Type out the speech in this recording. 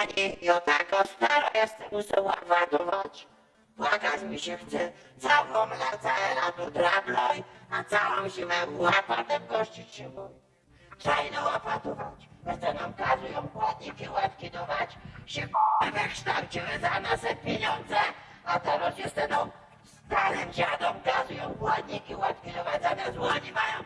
pani, ja taka stara jestem, muszę ładować. Płakać mi się chce, całą lecę na tu drabloj, a całą zimę łapatem gościć się boi. Trzeba łapatować, będę nam kazują płatniki łatki dawać, się k***a wykształciły za nas pieniądze, a teraz jestem no, starym dziadom kazują płatniki łatki dawać, zamiast łoni mają